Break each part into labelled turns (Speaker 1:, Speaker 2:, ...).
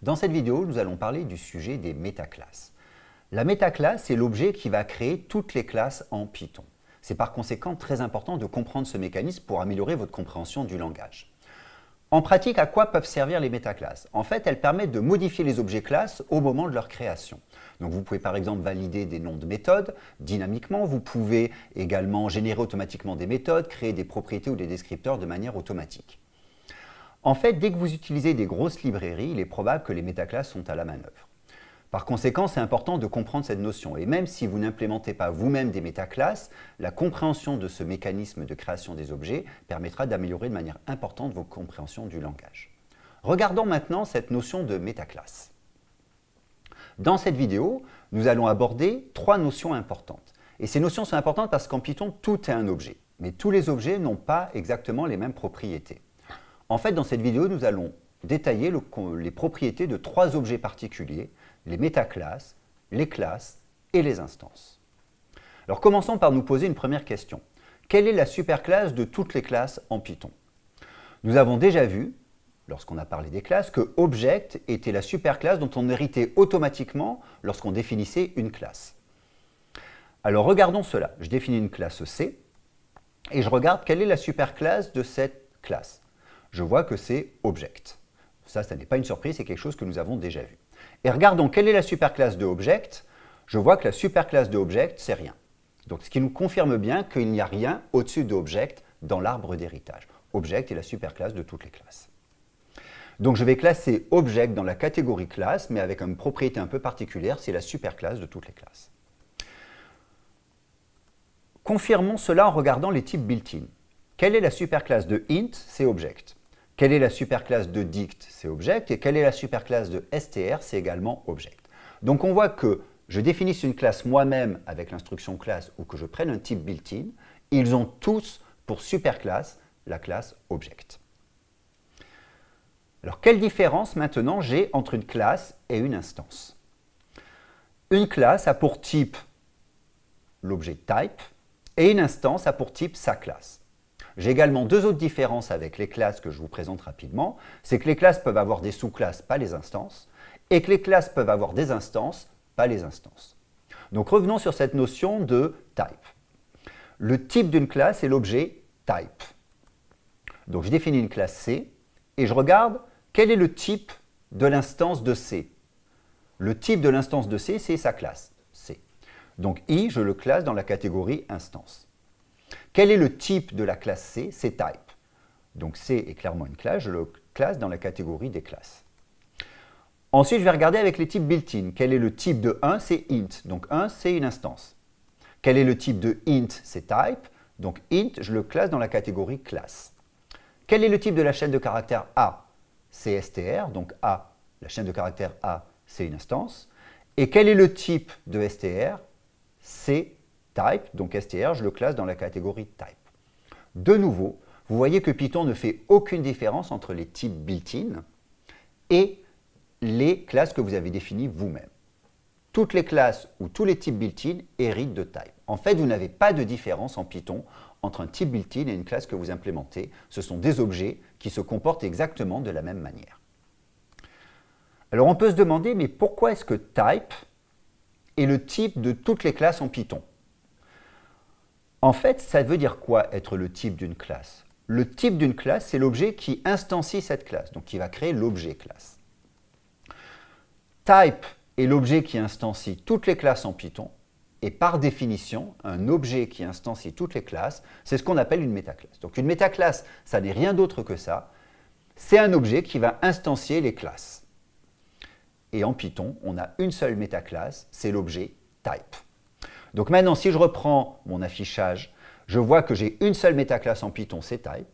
Speaker 1: Dans cette vidéo, nous allons parler du sujet des métaclasses. La métaclasse est l'objet qui va créer toutes les classes en Python. C'est par conséquent très important de comprendre ce mécanisme pour améliorer votre compréhension du langage. En pratique, à quoi peuvent servir les métaclasses? En fait, elles permettent de modifier les objets classes au moment de leur création. Donc vous pouvez par exemple valider des noms de méthodes dynamiquement, vous pouvez également générer automatiquement des méthodes, créer des propriétés ou des descripteurs de manière automatique. En fait, dès que vous utilisez des grosses librairies, il est probable que les métaclasses sont à la manœuvre. Par conséquent, c'est important de comprendre cette notion. Et même si vous n'implémentez pas vous-même des métaclasses, la compréhension de ce mécanisme de création des objets permettra d'améliorer de manière importante vos compréhensions du langage. Regardons maintenant cette notion de métaclasse. Dans cette vidéo, nous allons aborder trois notions importantes. Et ces notions sont importantes parce qu'en Python, tout est un objet. Mais tous les objets n'ont pas exactement les mêmes propriétés. En fait, dans cette vidéo, nous allons détailler les propriétés de trois objets particuliers, les métaclasses, les classes et les instances. Alors commençons par nous poser une première question. Quelle est la superclasse de toutes les classes en Python? Nous avons déjà vu, lorsqu'on a parlé des classes, que Object était la superclasse dont on héritait automatiquement lorsqu'on définissait une classe. Alors regardons cela. Je définis une classe C et je regarde quelle est la superclasse de cette classe je vois que c'est Object. Ça, ça n'est pas une surprise, c'est quelque chose que nous avons déjà vu. Et regardons quelle est la superclasse de Object? Je vois que la superclasse de Object, c'est rien. Donc, ce qui nous confirme bien qu'il n'y a rien au-dessus d'Object dans l'arbre d'héritage. Object est la superclasse de toutes les classes. Donc, je vais classer Object dans la catégorie classe, mais avec une propriété un peu particulière, c'est la superclasse de toutes les classes. Confirmons cela en regardant les types built-in. Quelle est la superclasse de int? C'est Object. Quelle est la superclasse de dict C'est object. Et quelle est la superclasse de str C'est également object. Donc on voit que je définisse une classe moi-même avec l'instruction classe ou que je prenne un type built-in, ils ont tous pour superclasse la classe object. Alors quelle différence maintenant j'ai entre une classe et une instance? Une classe a pour type l'objet type et une instance a pour type sa classe. J'ai également deux autres différences avec les classes que je vous présente rapidement. C'est que les classes peuvent avoir des sous-classes, pas les instances, et que les classes peuvent avoir des instances, pas les instances. Donc revenons sur cette notion de type. Le type d'une classe est l'objet type. Donc je définis une classe C et je regarde quel est le type de l'instance de C. Le type de l'instance de C, c'est sa classe, C. Donc I, je le classe dans la catégorie instance. Quel est le type de la classe C? C'est type. Donc C est clairement une classe, je le classe dans la catégorie des classes. Ensuite, je vais regarder avec les types built-in. Quel est le type de 1 C'est int. Donc 1, c'est une instance. Quel est le type de int? C'est type. Donc int, je le classe dans la catégorie classe. Quel est le type de la chaîne de caractère A? C'est str. Donc A, la chaîne de caractère A, c'est une instance. Et quel est le type de str C'est type, donc str, je le classe dans la catégorie type. De nouveau, vous voyez que Python ne fait aucune différence entre les types built-in et les classes que vous avez définies vous-même. Toutes les classes ou tous les types built-in héritent de type. En fait, vous n'avez pas de différence en Python entre un type built-in et une classe que vous implémentez. Ce sont des objets qui se comportent exactement de la même manière. Alors on peut se demander, mais pourquoi est-ce que type est le type de toutes les classes en Python? En fait, ça veut dire quoi être le type d'une classe? Le type d'une classe, c'est l'objet qui instancie cette classe, donc qui va créer l'objet classe. Type est l'objet qui instancie toutes les classes en Python, et par définition, un objet qui instancie toutes les classes, c'est ce qu'on appelle une métaclasse. Donc une métaclasse, ça n'est rien d'autre que ça, c'est un objet qui va instancier les classes. Et en Python, on a une seule métaclasse, c'est l'objet type. Donc maintenant, si je reprends mon affichage, je vois que j'ai une seule métaclasse en Python, c'est type.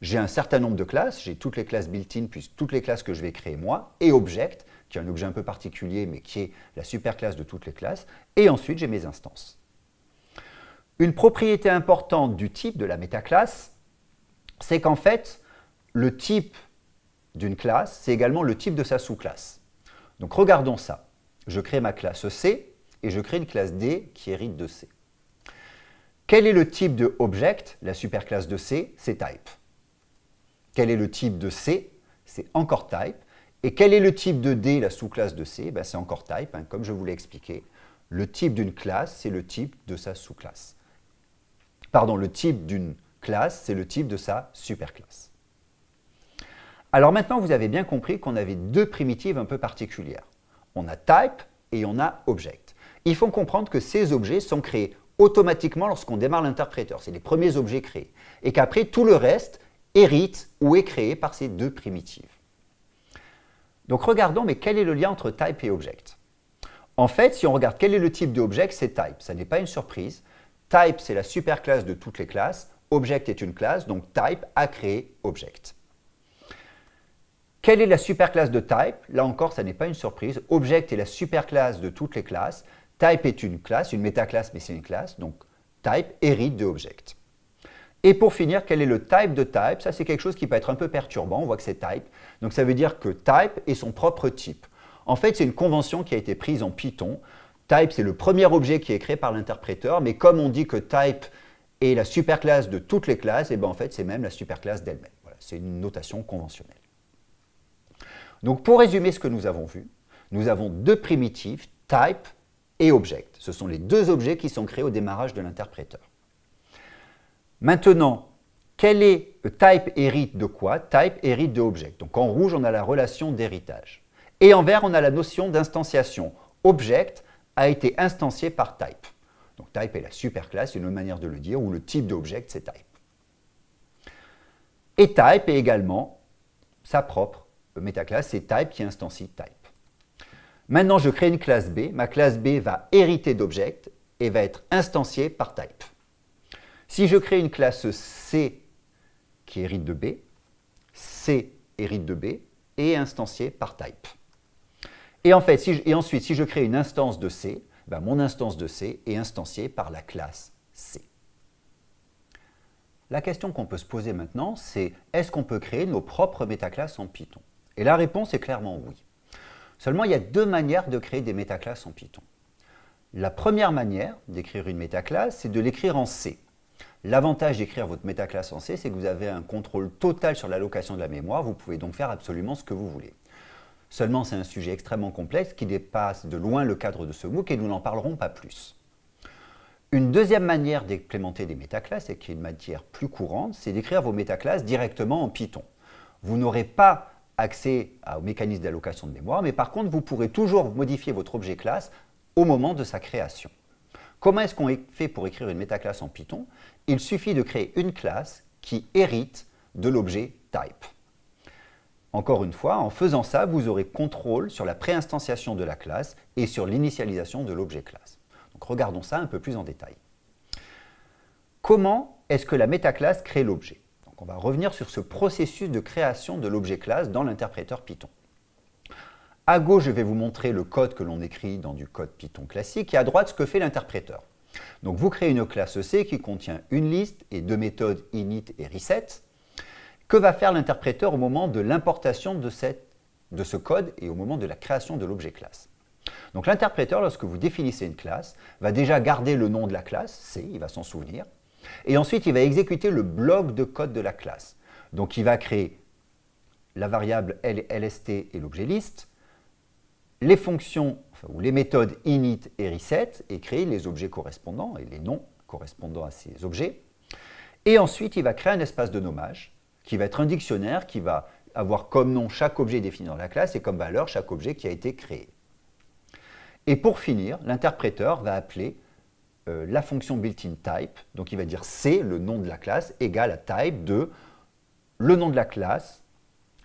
Speaker 1: J'ai un certain nombre de classes, j'ai toutes les classes built-in, puis toutes les classes que je vais créer moi, et object, qui est un objet un peu particulier, mais qui est la superclasse de toutes les classes, et ensuite j'ai mes instances. Une propriété importante du type de la métaclasse, c'est qu'en fait, le type d'une classe, c'est également le type de sa sous-classe. Donc regardons ça. Je crée ma classe C, et je crée une classe D qui hérite de C. Quel est le type de object? La superclasse de C, c'est type. Quel est le type de C? C'est encore type. Et quel est le type de D, la sous-classe de C ben, C'est encore type, hein, comme je vous l'ai expliqué. Le type d'une classe, c'est le type de sa sous-classe. Pardon, le type d'une classe, c'est le type de sa superclasse. Alors maintenant, vous avez bien compris qu'on avait deux primitives un peu particulières. On a type et on a object. Il faut comprendre que ces objets sont créés automatiquement lorsqu'on démarre l'interpréteur. C'est les premiers objets créés. Et qu'après, tout le reste hérite ou est créé par ces deux primitives. Donc regardons, mais quel est le lien entre type et object? En fait, si on regarde quel est le type d'object, c'est type. Ça n'est pas une surprise. Type, c'est la superclasse de toutes les classes. Object est une classe, donc type a créé object. Quelle est la superclasse de type? Là encore, ça n'est pas une surprise. Object est la superclasse de toutes les classes. Type est une classe, une métaclasse, mais c'est une classe. Donc, type hérite de object. Et pour finir, quel est le type de type? Ça, c'est quelque chose qui peut être un peu perturbant. On voit que c'est type. Donc, ça veut dire que type est son propre type. En fait, c'est une convention qui a été prise en Python. Type, c'est le premier objet qui est créé par l'interpréteur. Mais comme on dit que type est la superclasse de toutes les classes, et eh bien en fait, c'est même la superclasse d'elle-même. Voilà, c'est une notation conventionnelle. Donc pour résumer ce que nous avons vu, nous avons deux primitives, type et object. Ce sont les deux objets qui sont créés au démarrage de l'interpréteur. Maintenant, quel est type hérite de quoi? Type hérite de object. Donc en rouge, on a la relation d'héritage. Et en vert, on a la notion d'instanciation. Object a été instancié par type. Donc type est la superclasse, une autre manière de le dire, ou le type d'object, c'est type. Et type est également sa propre métaclasse, c'est type qui instancie type. Maintenant, je crée une classe B. Ma classe B va hériter d'object et va être instanciée par type. Si je crée une classe C qui hérite de B, C hérite de B et est instanciée par type. Et, ensuite, si je crée une instance de C, ben mon instance de C est instanciée par la classe C. La question qu'on peut se poser maintenant, c'est est-ce qu'on peut créer nos propres métaclasses en Python? Et la réponse est clairement oui. Seulement, il y a deux manières de créer des métaclasses en Python. La première manière d'écrire une métaclasse, c'est de l'écrire en C. L'avantage d'écrire votre métaclasse en C, c'est que vous avez un contrôle total sur l'allocation de la mémoire. Vous pouvez donc faire absolument ce que vous voulez. Seulement, c'est un sujet extrêmement complexe qui dépasse de loin le cadre de ce MOOC et nous n'en parlerons pas plus. Une deuxième manière d'implémenter des métaclasses, et qui est une matière plus courante, c'est d'écrire vos métaclasses directement en Python. Vous n'aurez pas accès au mécanisme d'allocation de mémoire, mais par contre, vous pourrez toujours modifier votre objet classe au moment de sa création. Comment est-ce qu'on fait pour écrire une métaclasse en Python? Il suffit de créer une classe qui hérite de l'objet type. Encore une fois, en faisant ça, vous aurez contrôle sur la préinstanciation de la classe et sur l'initialisation de l'objet classe. Regardons ça un peu plus en détail. Comment est-ce que la métaclasse crée l'objet? On va revenir sur ce processus de création de l'objet classe dans l'interpréteur Python. À gauche, je vais vous montrer le code que l'on écrit dans du code Python classique et à droite, ce que fait l'interpréteur. Donc vous créez une classe C qui contient une liste et deux méthodes init et reset. Que va faire l'interpréteur au moment de l'importation de, de ce code et au moment de la création de l'objet classe? Donc l'interpréteur, lorsque vous définissez une classe, va déjà garder le nom de la classe, C, il va s'en souvenir, et ensuite, il va exécuter le bloc de code de la classe. Donc, il va créer la variable lst et l'objet list, les fonctions ou les méthodes init et reset et créer les objets correspondants et les noms correspondant à ces objets. Et ensuite, il va créer un espace de nommage qui va être un dictionnaire qui va avoir comme nom chaque objet défini dans la classe et comme valeur chaque objet qui a été créé. Et pour finir, l'interpréteur va appeler euh, la fonction built-in type, donc il va dire C, le nom de la classe, égale à type de le nom de la classe,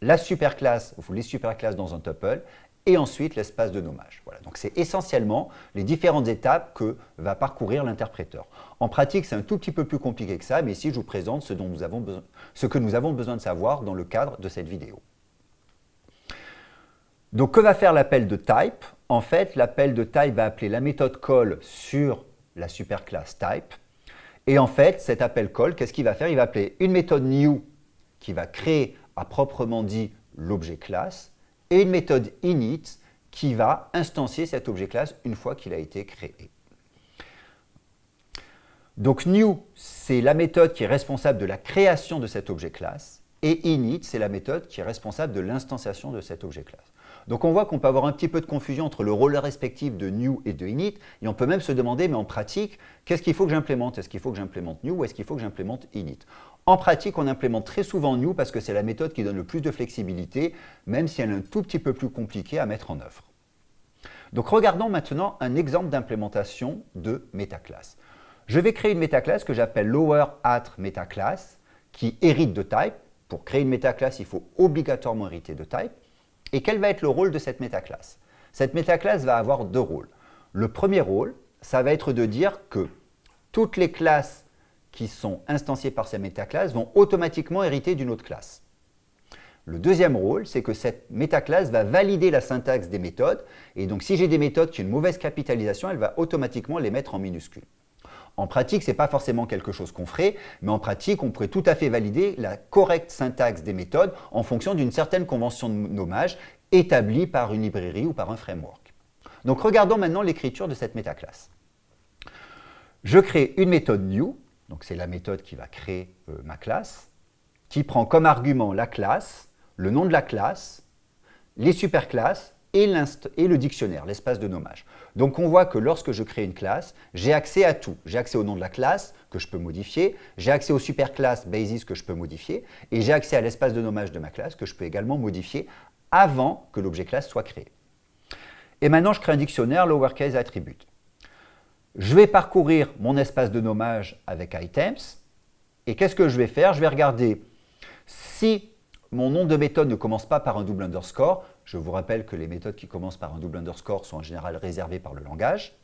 Speaker 1: la superclasse, ou les superclasses dans un tuple, et ensuite l'espace de nommage. Voilà, donc c'est essentiellement les différentes étapes que va parcourir l'interpréteur. En pratique, c'est un tout petit peu plus compliqué que ça, mais ici je vous présente ce, ce que nous avons besoin de savoir dans le cadre de cette vidéo. Donc que va faire l'appel de type? En fait, l'appel de type va appeler la méthode call sur la superclasse type. Et en fait, cet appel call, qu'est-ce qu'il va faire? Il va appeler une méthode new qui va créer à proprement dit l'objet classe et une méthode init qui va instancier cet objet classe une fois qu'il a été créé. Donc new, c'est la méthode qui est responsable de la création de cet objet classe Et init, c'est la méthode qui est responsable de l'instanciation de cet objet classe. Donc on voit qu'on peut avoir un petit peu de confusion entre le rôle respectif de new et de init, et on peut même se demander, mais en pratique, qu'est-ce qu'il faut que j'implémente? Est-ce qu'il faut que j'implémente new ou est-ce qu'il faut que j'implémente init? En pratique, on implémente très souvent new parce que c'est la méthode qui donne le plus de flexibilité, même si elle est un tout petit peu plus compliquée à mettre en œuvre. Donc regardons maintenant un exemple d'implémentation de métaclasse. Je vais créer une métaclasse que j'appelle lower at metaclass qui hérite de type. Pour créer une métaclasse, il faut obligatoirement hériter de type. Et quel va être le rôle de cette métaclasse? Cette métaclasse va avoir deux rôles. Le premier rôle, ça va être de dire que toutes les classes qui sont instanciées par cette métaclasse vont automatiquement hériter d'une autre classe. Le deuxième rôle, c'est que cette métaclasse va valider la syntaxe des méthodes. Et donc, si j'ai des méthodes qui ont une mauvaise capitalisation, elle va automatiquement les mettre en minuscules. En pratique, ce n'est pas forcément quelque chose qu'on ferait, mais en pratique, on pourrait tout à fait valider la correcte syntaxe des méthodes en fonction d'une certaine convention de nommage établie par une librairie ou par un framework. Donc regardons maintenant l'écriture de cette métaclasse. Je crée une méthode new, donc c'est la méthode qui va créer euh, ma classe, qui prend comme argument la classe, le nom de la classe, les superclasses et, le dictionnaire, l'espace de nommage. Donc on voit que lorsque je crée une classe, j'ai accès à tout. J'ai accès au nom de la classe que je peux modifier, j'ai accès aux superclasses basis que je peux modifier, et j'ai accès à l'espace de nommage de ma classe que je peux également modifier avant que l'objet classe soit créé. Et maintenant, je crée un dictionnaire lowercase attribute. Je vais parcourir mon espace de nommage avec items, et qu'est-ce que je vais faire? Je vais regarder si mon nom de méthode ne commence pas par un double underscore, je vous rappelle que les méthodes qui commencent par un double underscore sont en général réservées par le langage.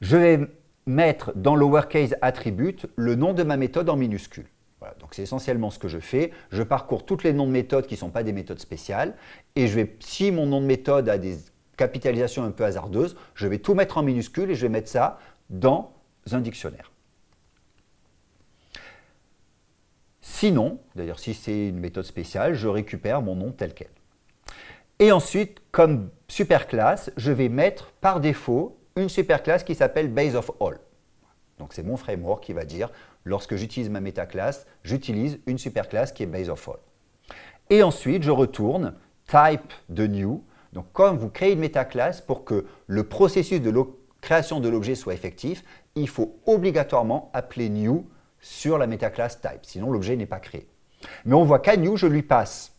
Speaker 1: Je vais mettre dans lowercase attribute le nom de ma méthode en minuscule. Voilà, donc c'est essentiellement ce que je fais. Je parcours toutes les noms de méthodes qui ne sont pas des méthodes spéciales et je vais, si mon nom de méthode a des capitalisations un peu hasardeuses, je vais tout mettre en minuscule et je vais mettre ça dans un dictionnaire. Sinon, d'ailleurs si c'est une méthode spéciale, je récupère mon nom tel quel. Et ensuite, comme superclasse, je vais mettre par défaut une superclasse qui s'appelle base of all. Donc c'est mon framework qui va dire, lorsque j'utilise ma métaclasse, j'utilise une superclasse qui est base of all. Et ensuite, je retourne type de new. Donc comme vous créez une métaclasse, pour que le processus de création de l'objet soit effectif, il faut obligatoirement appeler new sur la métaclasse type, sinon l'objet n'est pas créé. Mais on voit qu'à new, je lui passe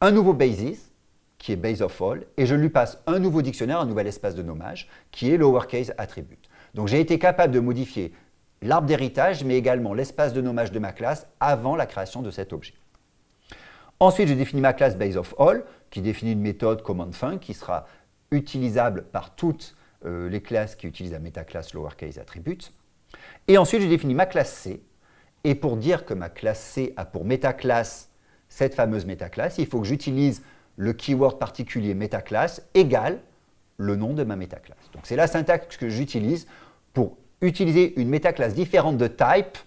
Speaker 1: un nouveau basis, qui est base of all, et je lui passe un nouveau dictionnaire, un nouvel espace de nommage, qui est lowercase attribute. Donc j'ai été capable de modifier l'arbre d'héritage, mais également l'espace de nommage de ma classe avant la création de cet objet. Ensuite, je définis ma classe base of all, qui définit une méthode command func qui sera utilisable par toutes euh, les classes qui utilisent la métaclasse lowercase attribute. Et ensuite, je définis ma classe C. Et pour dire que ma classe C a pour métaclasse cette fameuse métaclasse, il faut que j'utilise le keyword particulier métaclasse égale le nom de ma métaclasse. Donc c'est la syntaxe que j'utilise pour utiliser une métaclasse différente de type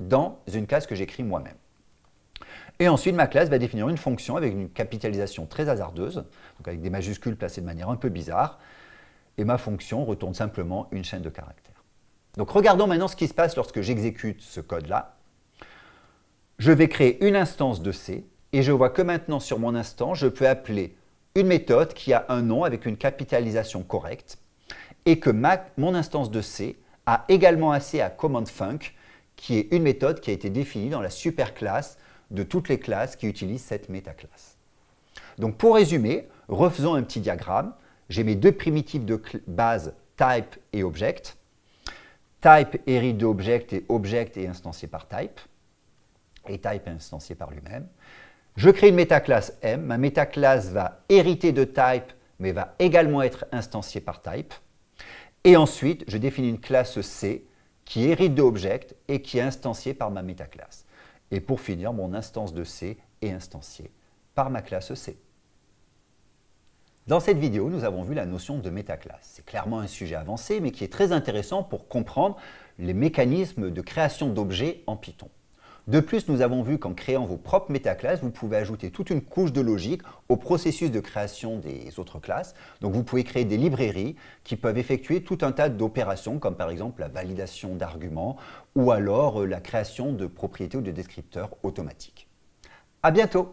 Speaker 1: dans une classe que j'écris moi-même. Et ensuite, ma classe va définir une fonction avec une capitalisation très hasardeuse, donc avec des majuscules placées de manière un peu bizarre, et ma fonction retourne simplement une chaîne de caractères. Donc regardons maintenant ce qui se passe lorsque j'exécute ce code-là je vais créer une instance de C et je vois que maintenant sur mon instance, je peux appeler une méthode qui a un nom avec une capitalisation correcte et que mon instance de C a également accès à command func qui est une méthode qui a été définie dans la superclasse de toutes les classes qui utilisent cette métaclasse. Donc pour résumer, refaisons un petit diagramme. J'ai mes deux primitives de base type et object. Type hérite de object et object est instancié par type et type est instancié par lui-même. Je crée une métaclasse M. Ma métaclasse va hériter de type, mais va également être instanciée par type. Et ensuite, je définis une classe C qui hérite de object et qui est instanciée par ma métaclasse. Et pour finir, mon instance de C est instanciée par ma classe C. Dans cette vidéo, nous avons vu la notion de métaclasse. C'est clairement un sujet avancé, mais qui est très intéressant pour comprendre les mécanismes de création d'objets en Python. De plus, nous avons vu qu'en créant vos propres métaclasses, vous pouvez ajouter toute une couche de logique au processus de création des autres classes. Donc vous pouvez créer des librairies qui peuvent effectuer tout un tas d'opérations, comme par exemple la validation d'arguments ou alors euh, la création de propriétés ou de descripteurs automatiques. À bientôt